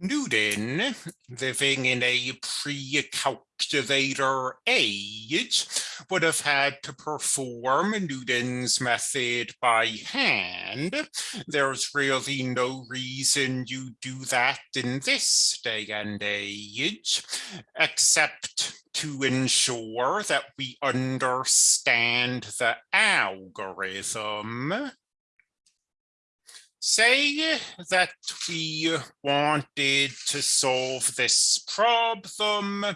Newton, living in a pre-calculator age, would have had to perform Newton's method by hand. There's really no reason you do that in this day and age, except to ensure that we understand the algorithm say that we wanted to solve this problem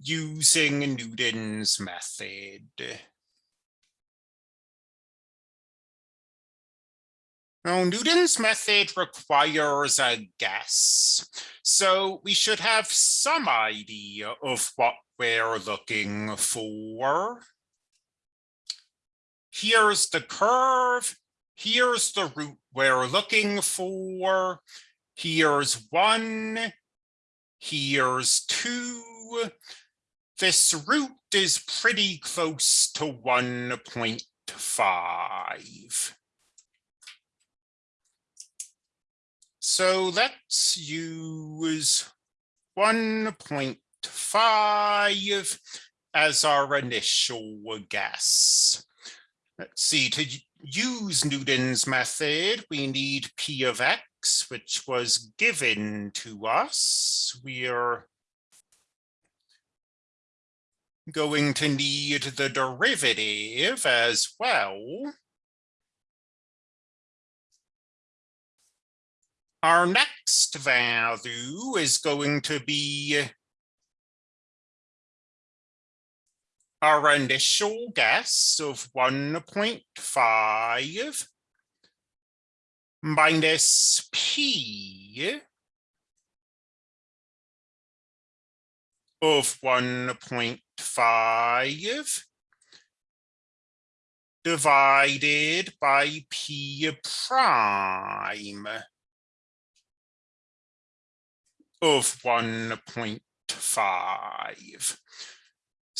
using Newton's method. Now, Newton's method requires a guess, so we should have some idea of what we're looking for. Here's the curve, here's the root we're looking for. Here's one, here's two. This root is pretty close to 1.5. So let's use 1.5 as our initial guess. Let's see, to use Newton's method, we need P of X, which was given to us. We are going to need the derivative as well. Our next value is going to be our initial guess of 1.5 minus P of 1.5 divided by P prime of 1.5.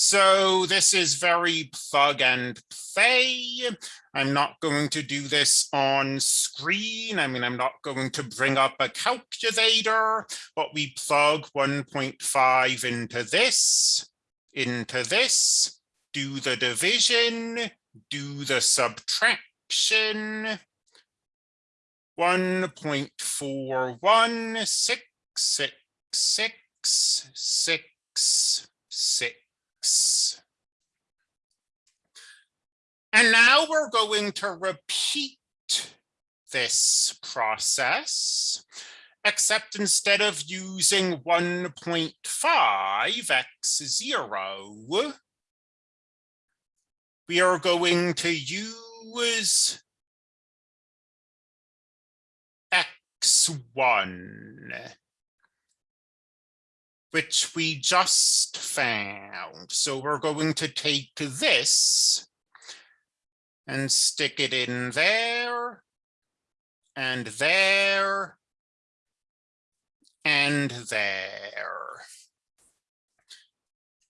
So this is very plug and play. I'm not going to do this on screen. I mean, I'm not going to bring up a calculator, but we plug 1.5 into this, into this, do the division, do the subtraction. 1.41666666 and now we're going to repeat this process, except instead of using 1.5 x0, we are going to use x1 which we just found. So we're going to take this and stick it in there and there and there.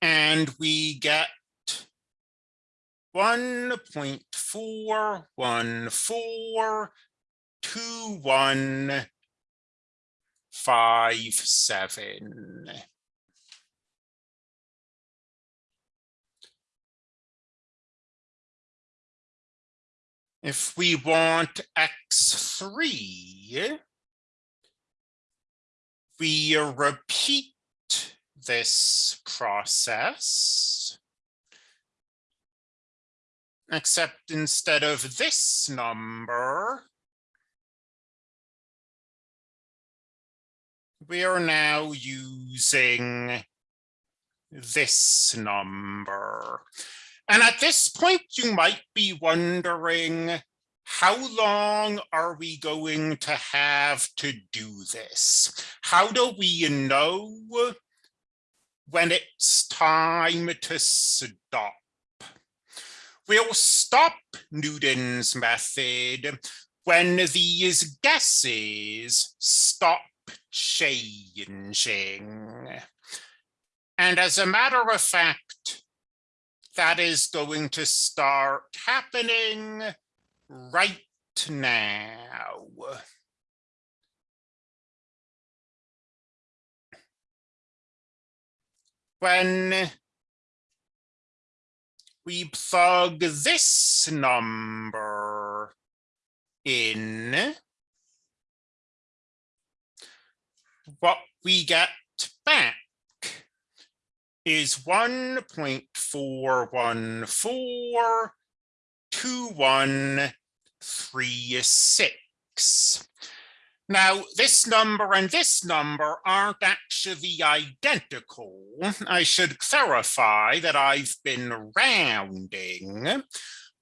And we get 1.41421 If we want x3, we repeat this process, except instead of this number, we are now using this number. And at this point, you might be wondering, how long are we going to have to do this? How do we know when it's time to stop? We'll stop Newton's method when these guesses stop changing. And as a matter of fact, that is going to start happening right now. When we plug this number in, what we get back is 1.4142136. Now, this number and this number aren't actually identical. I should clarify that I've been rounding,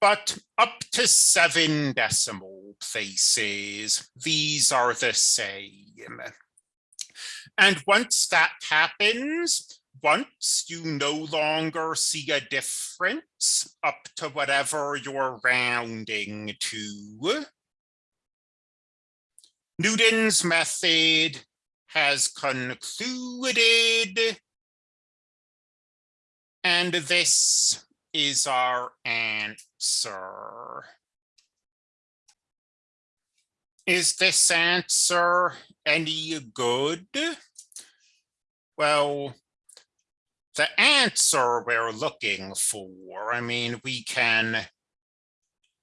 but up to seven decimal places, these are the same. And once that happens, once you no longer see a difference up to whatever you're rounding to, Newton's method has concluded. And this is our answer. Is this answer any good? Well, the answer we're looking for, I mean, we can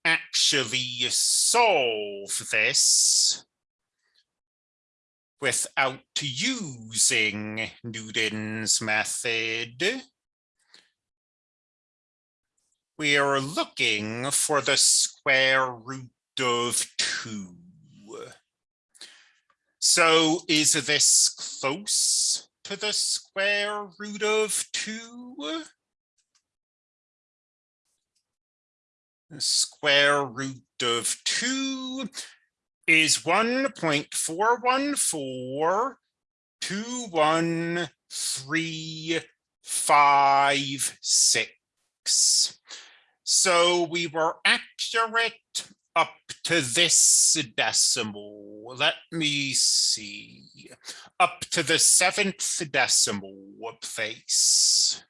actually solve this without using Newton's method. We are looking for the square root of two. So is this close to the square root of two? The square root of two is 1.4142136. So we were accurate up to this decimal. Let me see. Up to the seventh decimal place.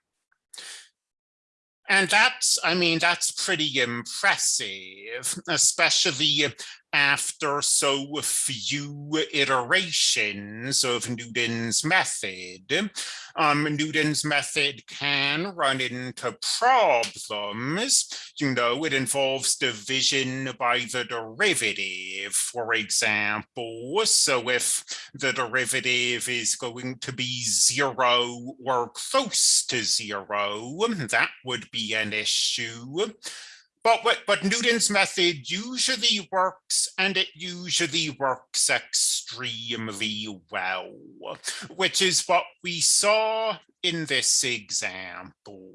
And that's, I mean, that's pretty impressive, especially after so few iterations of Newton's method. Um, Newton's method can run into problems. You know, it involves division by the derivative, for example. So if the derivative is going to be zero or close to zero, that would be an issue. But what but Newton's method usually works and it usually works extremely well, which is what we saw in this example.